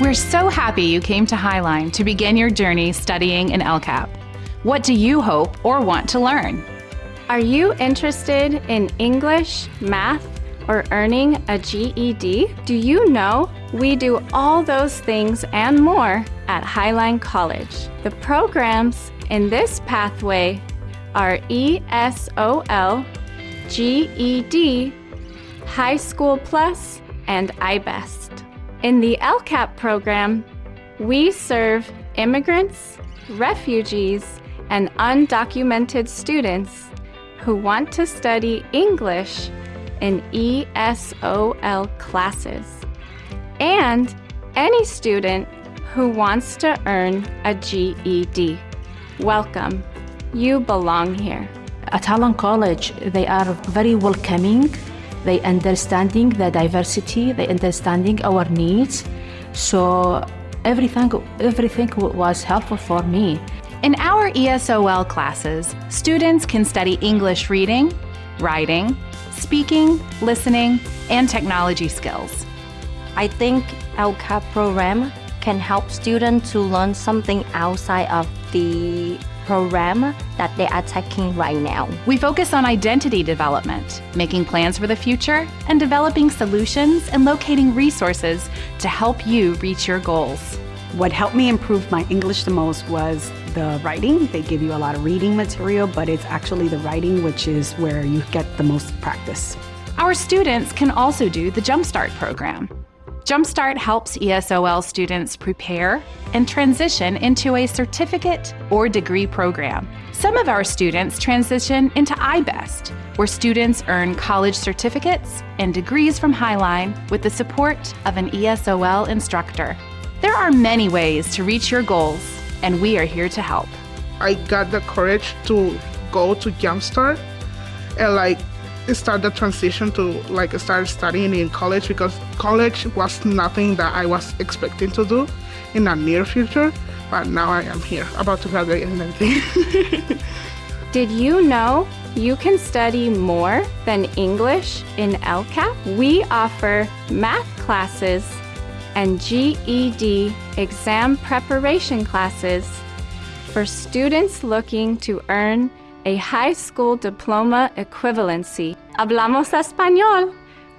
We're so happy you came to Highline to begin your journey studying in LCAP. What do you hope or want to learn? Are you interested in English, math, or earning a GED? Do you know we do all those things and more at Highline College? The programs in this pathway are ESOL, GED, High School Plus, and iBest. In the LCAP program, we serve immigrants, refugees, and undocumented students who want to study English in ESOL classes, and any student who wants to earn a GED. Welcome. You belong here. At Highline College, they are very welcoming they understanding the diversity, they understanding our needs. So everything, everything was helpful for me. In our ESOL classes, students can study English reading, writing, speaking, listening, and technology skills. I think LCAP program can help students to learn something outside of the program that they are taking right now. We focus on identity development, making plans for the future, and developing solutions and locating resources to help you reach your goals. What helped me improve my English the most was the writing. They give you a lot of reading material, but it's actually the writing which is where you get the most practice. Our students can also do the Jumpstart program. Jumpstart helps ESOL students prepare and transition into a certificate or degree program. Some of our students transition into iBest, where students earn college certificates and degrees from Highline with the support of an ESOL instructor. There are many ways to reach your goals, and we are here to help. I got the courage to go to Jumpstart and like start the transition to like start studying in college because college was nothing that I was expecting to do in the near future. But now I am here, about to graduate and everything. Did you know you can study more than English in LCAP? We offer math classes and GED exam preparation classes for students looking to earn a high school diploma equivalency. Hablamos español.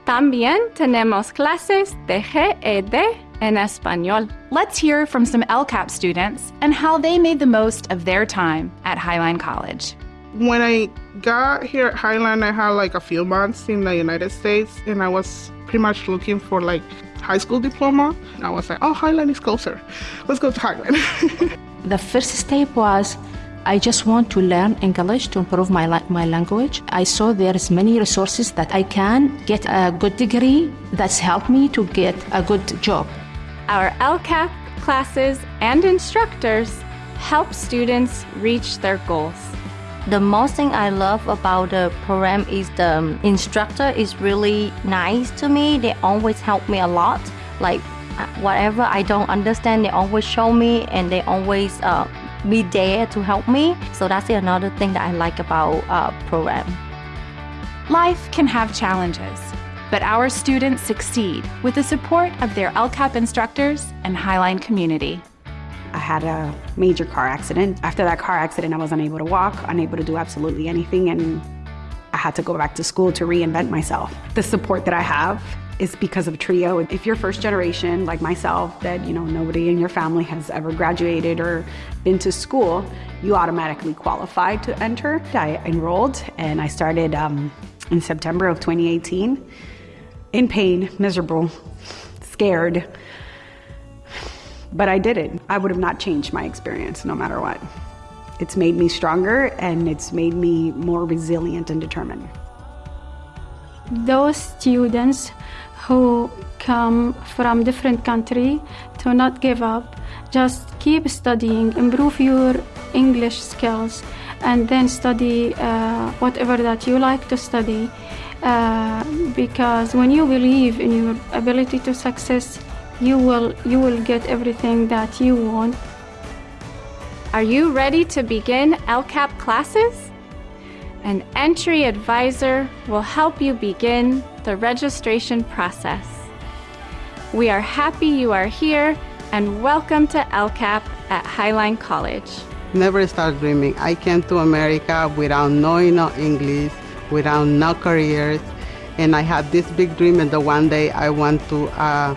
También tenemos clases de GED en español. Let's hear from some LCAP students and how they made the most of their time at Highline College. When I got here at Highline, I had like a few months in the United States and I was pretty much looking for like high school diploma. I was like, oh, Highline is closer. Let's go to Highline. the first step was I just want to learn English to improve my, my language. I saw there's many resources that I can get a good degree that's helped me to get a good job. Our LCAP classes and instructors help students reach their goals. The most thing I love about the program is the instructor is really nice to me. They always help me a lot. Like uh, whatever I don't understand, they always show me and they always uh, be there to help me. So that's another thing that I like about uh, program. Life can have challenges, but our students succeed with the support of their LCAP instructors and Highline community. I had a major car accident. After that car accident, I was unable to walk, unable to do absolutely anything, and I had to go back to school to reinvent myself. The support that I have is because of TRIO. If you're first generation, like myself, that you know nobody in your family has ever graduated or been to school, you automatically qualify to enter. I enrolled and I started um, in September of 2018. In pain, miserable, scared, but I did it. I would have not changed my experience no matter what. It's made me stronger and it's made me more resilient and determined. Those students who come from different country to not give up just keep studying improve your english skills and then study uh, whatever that you like to study uh, because when you believe in your ability to success you will you will get everything that you want are you ready to begin lcap classes an entry advisor will help you begin the registration process. We are happy you are here and welcome to LCAP at Highline College. Never start dreaming. I came to America without knowing no English, without no careers, and I had this big dream and the one day I want to uh,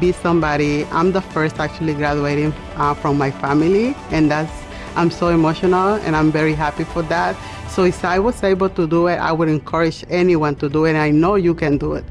be somebody. I'm the first actually graduating uh, from my family, and that's I'm so emotional and I'm very happy for that. So if I was able to do it, I would encourage anyone to do it. I know you can do it.